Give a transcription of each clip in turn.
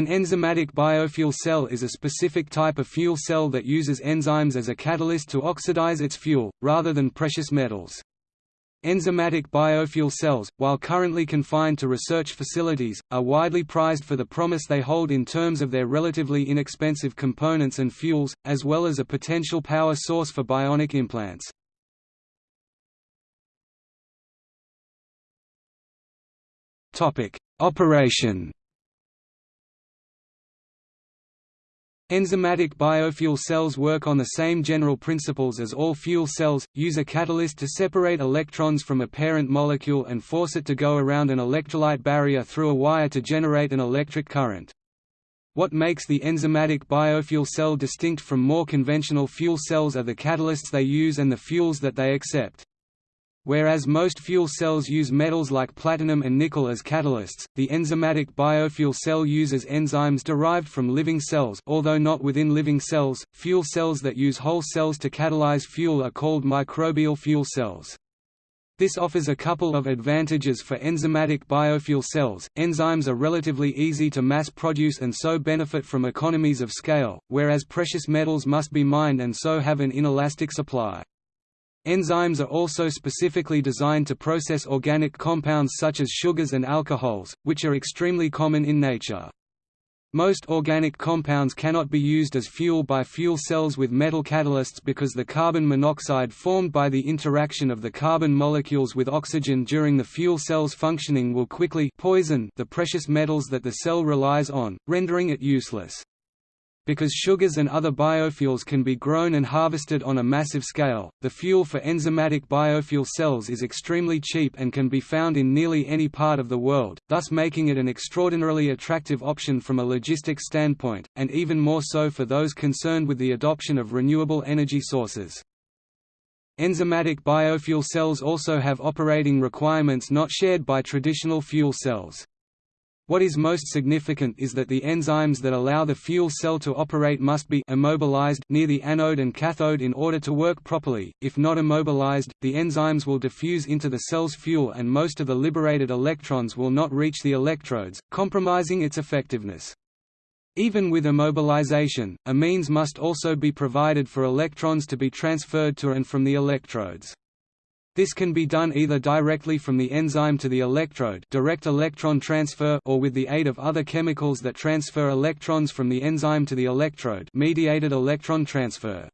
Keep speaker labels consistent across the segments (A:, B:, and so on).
A: An enzymatic biofuel cell is a specific type of fuel cell that uses enzymes as a catalyst to oxidize its fuel, rather than precious metals. Enzymatic biofuel cells, while currently confined to research facilities, are widely prized for the promise they hold in terms of their relatively inexpensive components and fuels, as well as a potential power source for bionic implants. Operation Enzymatic biofuel cells work on the same general principles as all fuel cells, use a catalyst to separate electrons from a parent molecule and force it to go around an electrolyte barrier through a wire to generate an electric current. What makes the enzymatic biofuel cell distinct from more conventional fuel cells are the catalysts they use and the fuels that they accept. Whereas most fuel cells use metals like platinum and nickel as catalysts, the enzymatic biofuel cell uses enzymes derived from living cells although not within living cells. Fuel cells that use whole cells to catalyze fuel are called microbial fuel cells. This offers a couple of advantages for enzymatic biofuel cells. Enzymes are relatively easy to mass produce and so benefit from economies of scale, whereas precious metals must be mined and so have an inelastic supply. Enzymes are also specifically designed to process organic compounds such as sugars and alcohols, which are extremely common in nature. Most organic compounds cannot be used as fuel by fuel cells with metal catalysts because the carbon monoxide formed by the interaction of the carbon molecules with oxygen during the fuel cell's functioning will quickly poison the precious metals that the cell relies on, rendering it useless. Because sugars and other biofuels can be grown and harvested on a massive scale, the fuel for enzymatic biofuel cells is extremely cheap and can be found in nearly any part of the world, thus making it an extraordinarily attractive option from a logistics standpoint, and even more so for those concerned with the adoption of renewable energy sources. Enzymatic biofuel cells also have operating requirements not shared by traditional fuel cells. What is most significant is that the enzymes that allow the fuel cell to operate must be immobilized near the anode and cathode in order to work properly. If not immobilized, the enzymes will diffuse into the cell's fuel and most of the liberated electrons will not reach the electrodes, compromising its effectiveness. Even with immobilization, a means must also be provided for electrons to be transferred to and from the electrodes. This can be done either directly from the enzyme to the electrode direct electron transfer or with the aid of other chemicals that transfer electrons from the enzyme to the electrode mediated electron transfer.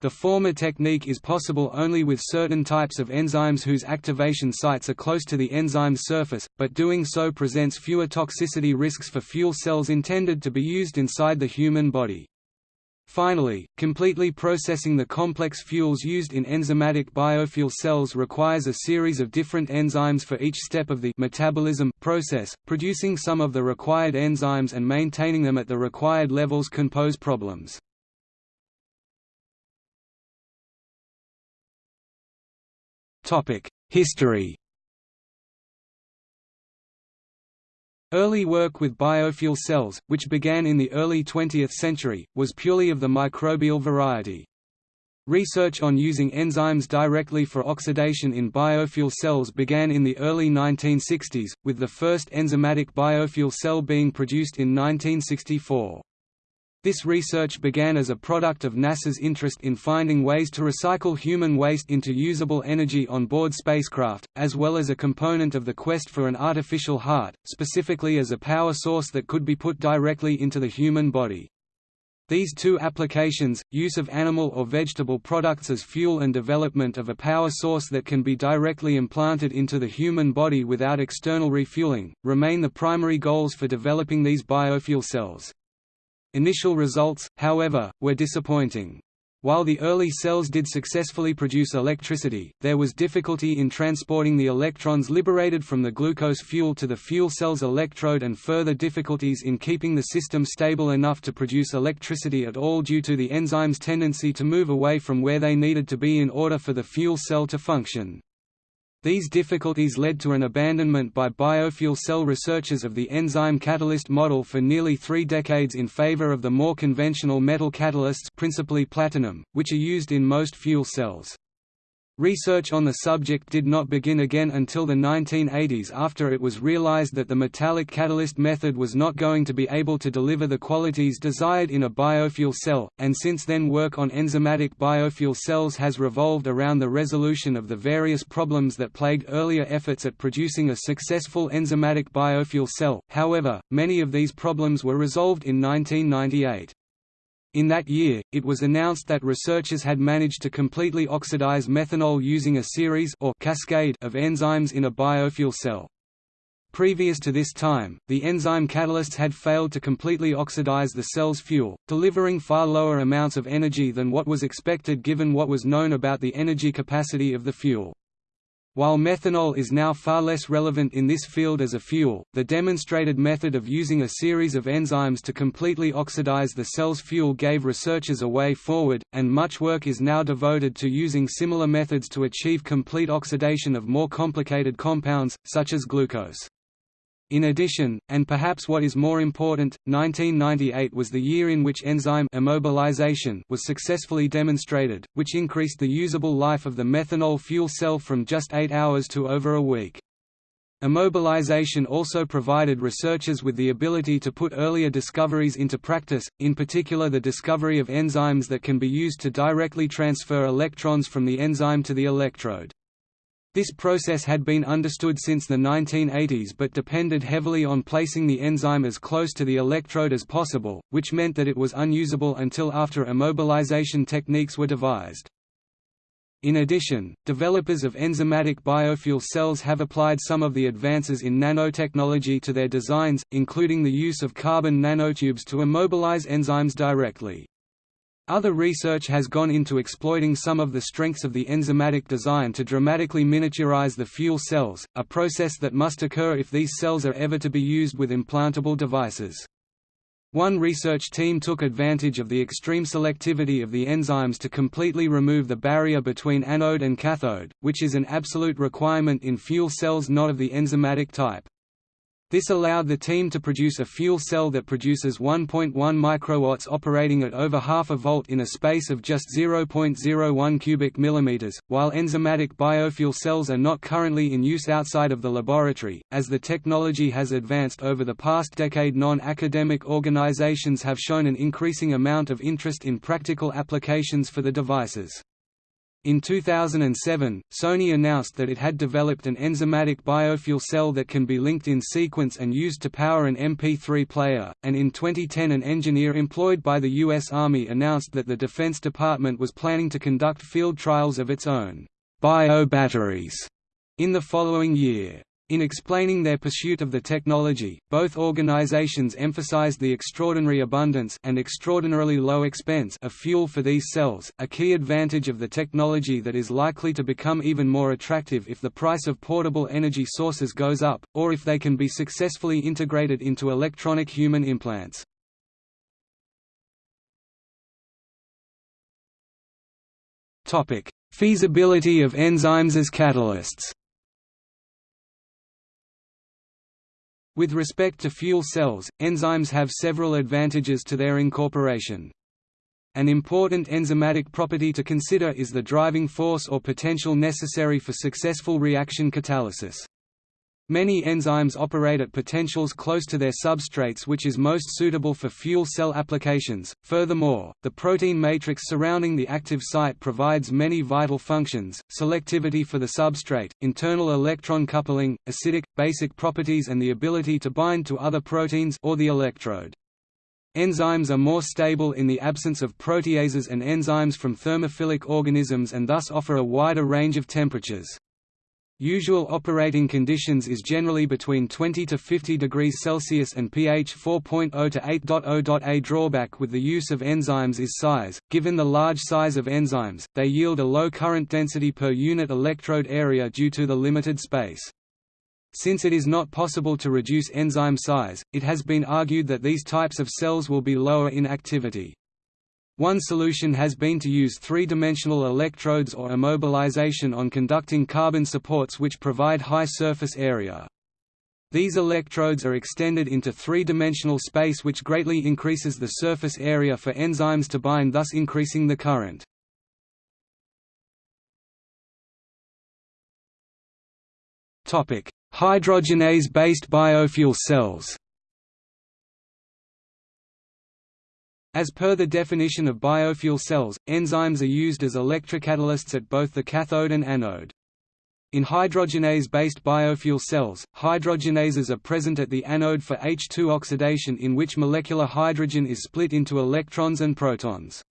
A: The former technique is possible only with certain types of enzymes whose activation sites are close to the enzyme's surface, but doing so presents fewer toxicity risks for fuel cells intended to be used inside the human body. Finally, completely processing the complex fuels used in enzymatic biofuel cells requires a series of different enzymes for each step of the metabolism process. Producing some of the required enzymes and maintaining them at the required levels can pose problems. Topic: History Early work with biofuel cells, which began in the early 20th century, was purely of the microbial variety. Research on using enzymes directly for oxidation in biofuel cells began in the early 1960s, with the first enzymatic biofuel cell being produced in 1964. This research began as a product of NASA's interest in finding ways to recycle human waste into usable energy on board spacecraft, as well as a component of the quest for an artificial heart, specifically as a power source that could be put directly into the human body. These two applications, use of animal or vegetable products as fuel and development of a power source that can be directly implanted into the human body without external refueling, remain the primary goals for developing these biofuel cells. Initial results, however, were disappointing. While the early cells did successfully produce electricity, there was difficulty in transporting the electrons liberated from the glucose fuel to the fuel cell's electrode and further difficulties in keeping the system stable enough to produce electricity at all due to the enzyme's tendency to move away from where they needed to be in order for the fuel cell to function. These difficulties led to an abandonment by biofuel cell researchers of the enzyme catalyst model for nearly three decades in favor of the more conventional metal catalysts principally platinum, which are used in most fuel cells. Research on the subject did not begin again until the 1980s after it was realized that the metallic catalyst method was not going to be able to deliver the qualities desired in a biofuel cell, and since then work on enzymatic biofuel cells has revolved around the resolution of the various problems that plagued earlier efforts at producing a successful enzymatic biofuel cell, however, many of these problems were resolved in 1998. In that year, it was announced that researchers had managed to completely oxidize methanol using a series or cascade of enzymes in a biofuel cell. Previous to this time, the enzyme catalysts had failed to completely oxidize the cell's fuel, delivering far lower amounts of energy than what was expected given what was known about the energy capacity of the fuel. While methanol is now far less relevant in this field as a fuel, the demonstrated method of using a series of enzymes to completely oxidize the cell's fuel gave researchers a way forward, and much work is now devoted to using similar methods to achieve complete oxidation of more complicated compounds, such as glucose. In addition, and perhaps what is more important, 1998 was the year in which enzyme immobilization was successfully demonstrated, which increased the usable life of the methanol fuel cell from just eight hours to over a week. Immobilization also provided researchers with the ability to put earlier discoveries into practice, in particular the discovery of enzymes that can be used to directly transfer electrons from the enzyme to the electrode. This process had been understood since the 1980s but depended heavily on placing the enzyme as close to the electrode as possible, which meant that it was unusable until after immobilization techniques were devised. In addition, developers of enzymatic biofuel cells have applied some of the advances in nanotechnology to their designs, including the use of carbon nanotubes to immobilize enzymes directly. Other research has gone into exploiting some of the strengths of the enzymatic design to dramatically miniaturize the fuel cells, a process that must occur if these cells are ever to be used with implantable devices. One research team took advantage of the extreme selectivity of the enzymes to completely remove the barrier between anode and cathode, which is an absolute requirement in fuel cells not of the enzymatic type. This allowed the team to produce a fuel cell that produces 1.1 microwatts operating at over half a volt in a space of just 0.01 cubic millimeters. While enzymatic biofuel cells are not currently in use outside of the laboratory, as the technology has advanced over the past decade, non-academic organizations have shown an increasing amount of interest in practical applications for the devices. In 2007, Sony announced that it had developed an enzymatic biofuel cell that can be linked in sequence and used to power an MP3 player, and in 2010 an engineer employed by the U.S. Army announced that the Defense Department was planning to conduct field trials of its own bio-batteries in the following year. In explaining their pursuit of the technology, both organizations emphasized the extraordinary abundance and extraordinarily low expense of fuel for these cells, a key advantage of the technology that is likely to become even more attractive if the price of portable energy sources goes up, or if they can be successfully integrated into electronic human implants. Feasibility of enzymes as catalysts With respect to fuel cells, enzymes have several advantages to their incorporation. An important enzymatic property to consider is the driving force or potential necessary for successful reaction catalysis. Many enzymes operate at potentials close to their substrates which is most suitable for fuel cell applications. Furthermore, the protein matrix surrounding the active site provides many vital functions, selectivity for the substrate, internal electron coupling, acidic, basic properties and the ability to bind to other proteins or the electrode. Enzymes are more stable in the absence of proteases and enzymes from thermophilic organisms and thus offer a wider range of temperatures. Usual operating conditions is generally between 20 to 50 degrees Celsius and pH 4.0 to 8.0. A drawback with the use of enzymes is size. Given the large size of enzymes, they yield a low current density per unit electrode area due to the limited space. Since it is not possible to reduce enzyme size, it has been argued that these types of cells will be lower in activity. One solution has been to use three-dimensional electrodes or immobilization on conducting carbon supports which provide high surface area. These electrodes are extended into three-dimensional space which greatly increases the surface area for enzymes to bind thus increasing the current. Hydrogenase-based biofuel cells As per the definition of biofuel cells, enzymes are used as electrocatalysts at both the cathode and anode. In hydrogenase-based biofuel cells, hydrogenases are present at the anode for H2 oxidation in which molecular hydrogen is split into electrons and protons.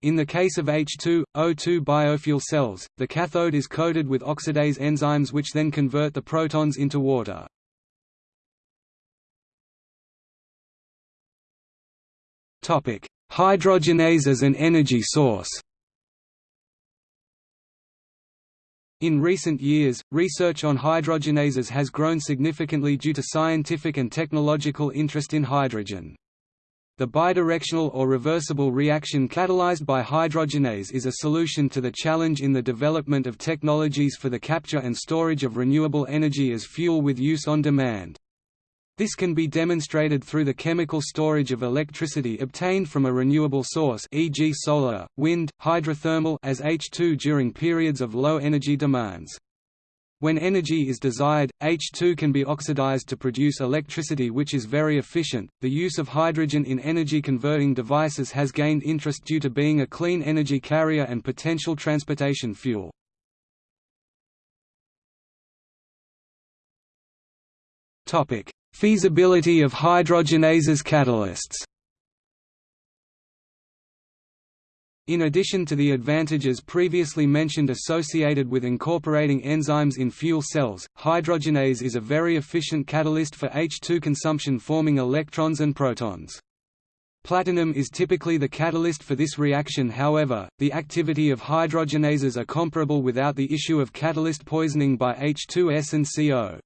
A: In the case of H2, O2 biofuel cells, the cathode is coated with oxidase enzymes which then convert the protons into water. Hydrogenase as an energy source In recent years, research on hydrogenases has grown significantly due to scientific and technological interest in hydrogen. The bidirectional or reversible reaction catalyzed by hydrogenase is a solution to the challenge in the development of technologies for the capture and storage of renewable energy as fuel with use on demand. This can be demonstrated through the chemical storage of electricity obtained from a renewable source e.g. solar, wind, hydrothermal as H2 during periods of low energy demands. When energy is desired, H2 can be oxidized to produce electricity which is very efficient. The use of hydrogen in energy converting devices has gained interest due to being a clean energy carrier and potential transportation fuel. Topic: Feasibility of hydrogenases catalysts In addition to the advantages previously mentioned associated with incorporating enzymes in fuel cells, hydrogenase is a very efficient catalyst for H2 consumption forming electrons and protons. Platinum is typically the catalyst for this reaction however, the activity of hydrogenases are comparable without the issue of catalyst poisoning by H2S and CO.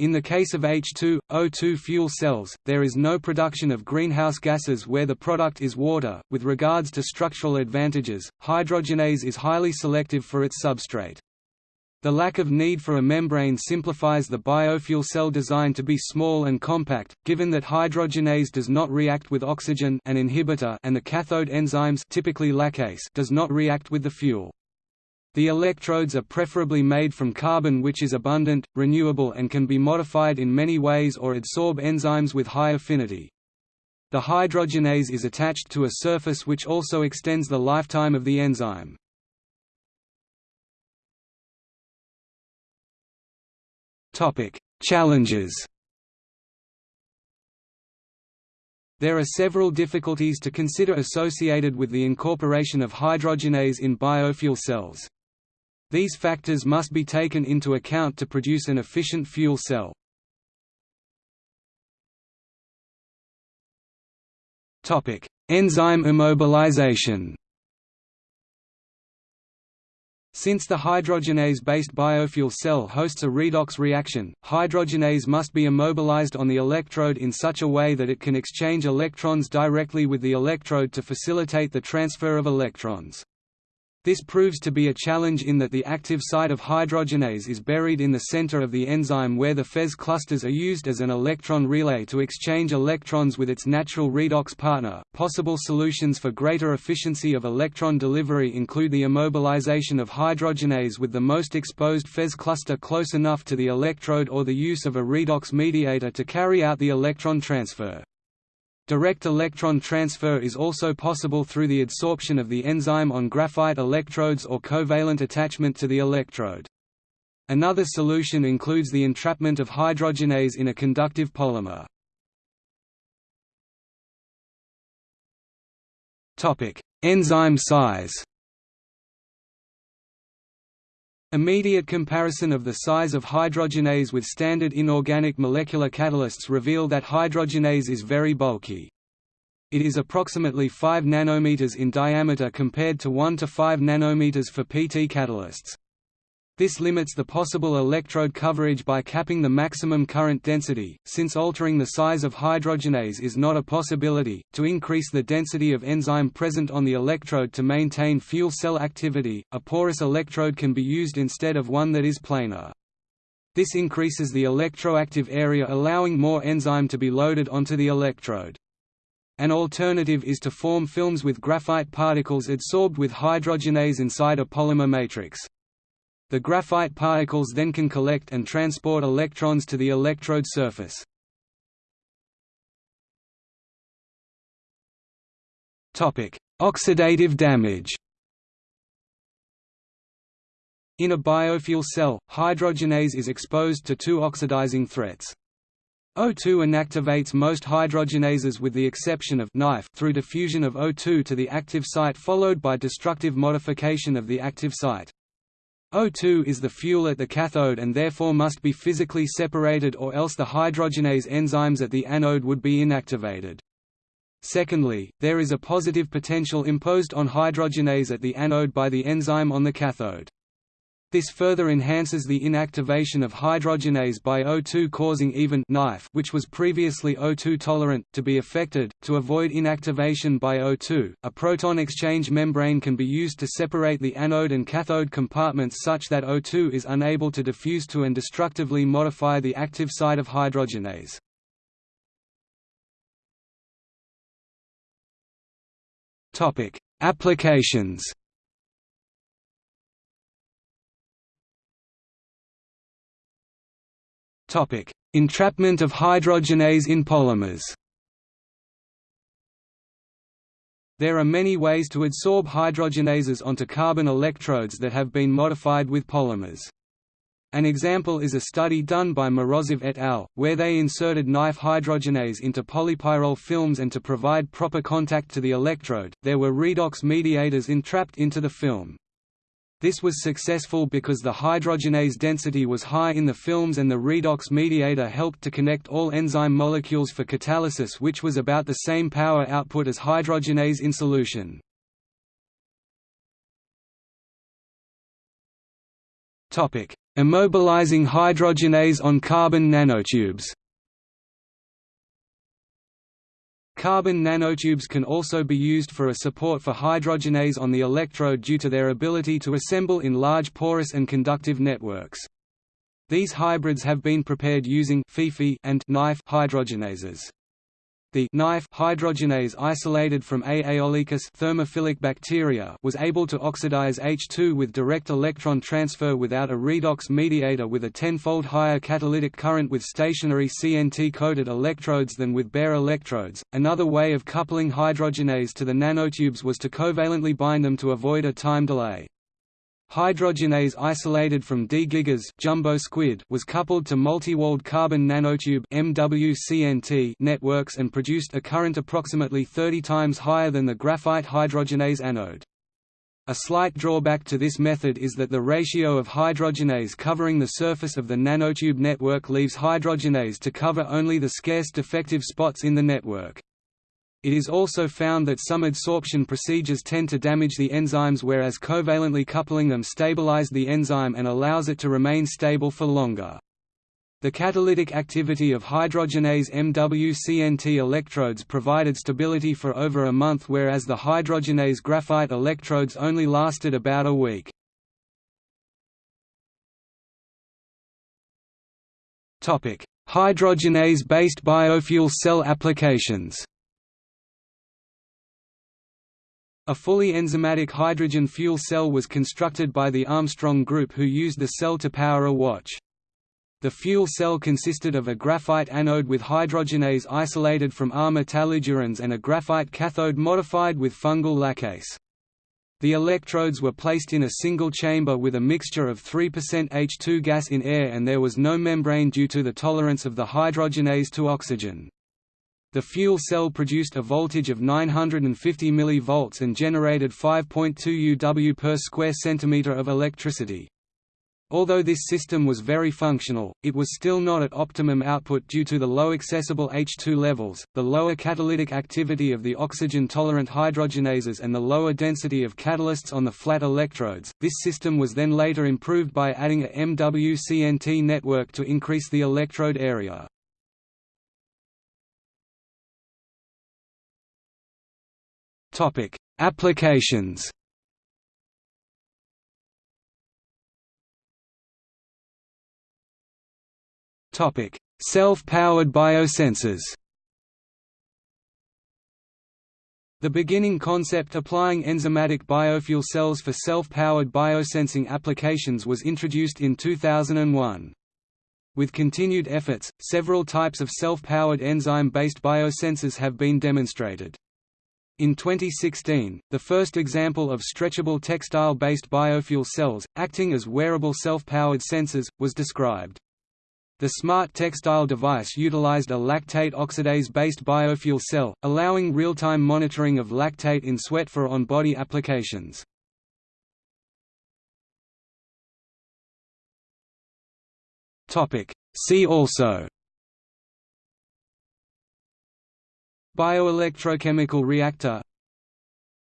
A: In the case of H2, O2 fuel cells, there is no production of greenhouse gases where the product is water. With regards to structural advantages, hydrogenase is highly selective for its substrate. The lack of need for a membrane simplifies the biofuel cell design to be small and compact, given that hydrogenase does not react with oxygen an inhibitor and the cathode enzymes typically laccase does not react with the fuel. The electrodes are preferably made from carbon which is abundant, renewable and can be modified in many ways or adsorb enzymes with high affinity. The hydrogenase is attached to a surface which also extends the lifetime of the enzyme. Challenges There are several difficulties to consider associated with the incorporation of hydrogenase in biofuel cells. These factors must be taken into account to produce an efficient fuel cell. Enzyme immobilization Since the hydrogenase-based biofuel cell hosts a redox reaction, hydrogenase must be immobilized on the electrode in such a way that it can exchange electrons directly with the electrode to facilitate the transfer of electrons. This proves to be a challenge in that the active site of hydrogenase is buried in the center of the enzyme where the FeS clusters are used as an electron relay to exchange electrons with its natural redox partner. Possible solutions for greater efficiency of electron delivery include the immobilization of hydrogenase with the most exposed FeS cluster close enough to the electrode or the use of a redox mediator to carry out the electron transfer. Direct electron transfer is also possible through the adsorption of the enzyme on graphite electrodes or covalent attachment to the electrode. Another solution includes the entrapment of hydrogenase in a conductive polymer. Enzyme size Immediate comparison of the size of hydrogenase with standard inorganic molecular catalysts reveal that hydrogenase is very bulky. It is approximately 5 nanometers in diameter compared to 1 to 5 nanometers for PT catalysts. This limits the possible electrode coverage by capping the maximum current density, since altering the size of hydrogenase is not a possibility. To increase the density of enzyme present on the electrode to maintain fuel cell activity, a porous electrode can be used instead of one that is planar. This increases the electroactive area allowing more enzyme to be loaded onto the electrode. An alternative is to form films with graphite particles adsorbed with hydrogenase inside a polymer matrix. The graphite particles then can collect and transport electrons to the electrode surface. Oxidative damage In a biofuel cell, hydrogenase is exposed to two oxidizing threats. O2 inactivates most hydrogenases with the exception of NiFe through diffusion of O2 to the active site followed by destructive modification of the active site. O2 is the fuel at the cathode and therefore must be physically separated or else the hydrogenase enzymes at the anode would be inactivated. Secondly, there is a positive potential imposed on hydrogenase at the anode by the enzyme on the cathode. This further enhances the inactivation of hydrogenase by O2 causing even NiFe which was previously O2 tolerant, to be affected. To avoid inactivation by O2, a proton exchange membrane can be used to separate the anode and cathode compartments such that O2 is unable to diffuse to and destructively modify the active site of hydrogenase. Topic: Applications. Topic: Entrapment of hydrogenase in polymers. There are many ways to adsorb hydrogenases onto carbon electrodes that have been modified with polymers. An example is a study done by Morozov et al., where they inserted NiFe hydrogenase into polypyrrole films and to provide proper contact to the electrode, there were redox mediators entrapped into the film. This was successful because the hydrogenase density was high in the films and the redox mediator helped to connect all enzyme molecules for catalysis which was about the same power output as hydrogenase in solution. Immobilizing hydrogenase on carbon nanotubes Carbon nanotubes can also be used for a support for hydrogenase on the electrode due to their ability to assemble in large porous and conductive networks. These hybrids have been prepared using and NiFe hydrogenases. The NiFe hydrogenase isolated from A. aeolicus thermophilic bacteria was able to oxidize H2 with direct electron transfer without a redox mediator with a tenfold higher catalytic current with stationary CNT-coated electrodes than with bare electrodes. Another way of coupling hydrogenase to the nanotubes was to covalently bind them to avoid a time delay. Hydrogenase isolated from D. gigas jumbo squid was coupled to multi-walled carbon nanotube MWCNT networks and produced a current approximately 30 times higher than the graphite hydrogenase anode. A slight drawback to this method is that the ratio of hydrogenase covering the surface of the nanotube network leaves hydrogenase to cover only the scarce defective spots in the network. It is also found that some adsorption procedures tend to damage the enzymes whereas covalently coupling them stabilize the enzyme and allows it to remain stable for longer. The catalytic activity of hydrogenase MWCNT electrodes provided stability for over a month whereas the hydrogenase graphite electrodes only lasted about a week. Hydrogenase-based biofuel cell applications A fully enzymatic hydrogen fuel cell was constructed by the Armstrong Group who used the cell to power a watch. The fuel cell consisted of a graphite anode with hydrogenase isolated from R metallidurans and a graphite cathode modified with fungal laccase. The electrodes were placed in a single chamber with a mixture of 3% H2 gas in air and there was no membrane due to the tolerance of the hydrogenase to oxygen. The fuel cell produced a voltage of 950 mV and generated 5.2 UW per square centimeter of electricity. Although this system was very functional, it was still not at optimum output due to the low accessible H2 levels, the lower catalytic activity of the oxygen-tolerant hydrogenases and the lower density of catalysts on the flat electrodes. This system was then later improved by adding a MWCNT network to increase the electrode area. Topic: Applications. Topic: Self-powered biosensors. The beginning concept applying enzymatic biofuel cells for self-powered biosensing applications was introduced in 2001. With continued efforts, several types of self-powered enzyme-based biosensors have been demonstrated. In 2016, the first example of stretchable textile-based biofuel cells, acting as wearable self-powered sensors, was described. The smart textile device utilized a lactate oxidase-based biofuel cell, allowing real-time monitoring of lactate in sweat for on-body applications. See also Bioelectrochemical reactor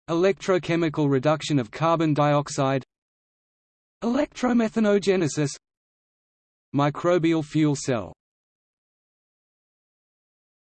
A: Electrochemical reduction of carbon dioxide Electromethanogenesis Microbial fuel cell